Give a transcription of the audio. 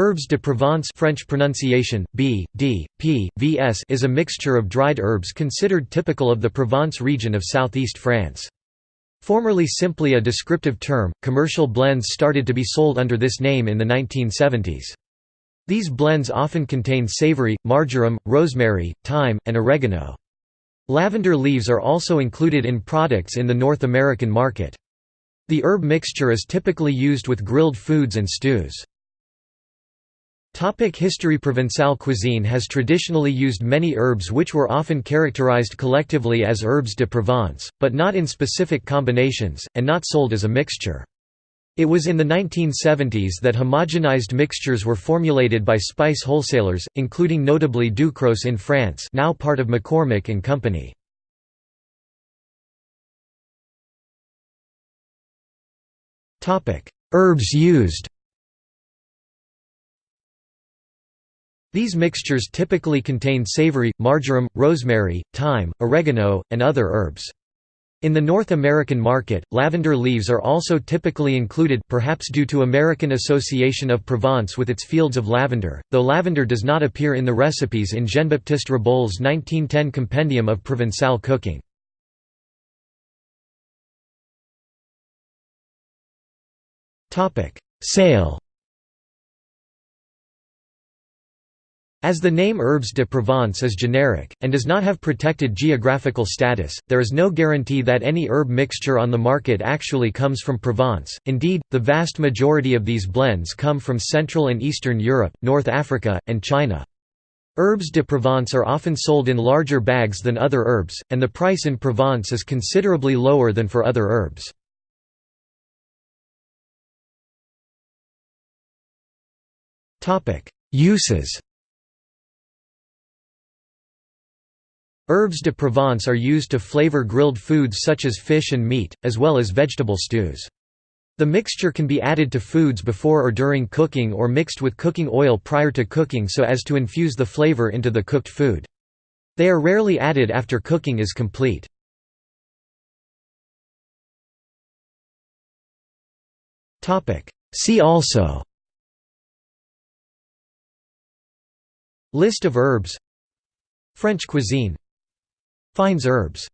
Herbes de Provence French pronunciation, B, D, P, Vs is a mixture of dried herbs considered typical of the Provence region of southeast France. Formerly simply a descriptive term, commercial blends started to be sold under this name in the 1970s. These blends often contain savory, marjoram, rosemary, thyme, and oregano. Lavender leaves are also included in products in the North American market. The herb mixture is typically used with grilled foods and stews. Topic history Provençal cuisine has traditionally used many herbs which were often characterized collectively as herbes de Provence, but not in specific combinations, and not sold as a mixture. It was in the 1970s that homogenized mixtures were formulated by spice wholesalers, including notably Ducros in France now part of McCormick and Company. Herbs used These mixtures typically contain savory, marjoram, rosemary, thyme, oregano, and other herbs. In the North American market, lavender leaves are also typically included perhaps due to American Association of Provence with its fields of lavender, though lavender does not appear in the recipes in Jean-Baptiste Reboul's 1910 Compendium of Provençal Cooking. Sale As the name Herbes de Provence is generic, and does not have protected geographical status, there is no guarantee that any herb mixture on the market actually comes from Provence, indeed, the vast majority of these blends come from Central and Eastern Europe, North Africa, and China. Herbes de Provence are often sold in larger bags than other herbs, and the price in Provence is considerably lower than for other herbs. Uses Herbes de Provence are used to flavor grilled foods such as fish and meat, as well as vegetable stews. The mixture can be added to foods before or during cooking or mixed with cooking oil prior to cooking so as to infuse the flavor into the cooked food. They are rarely added after cooking is complete. See also List of herbs French cuisine Fines herbes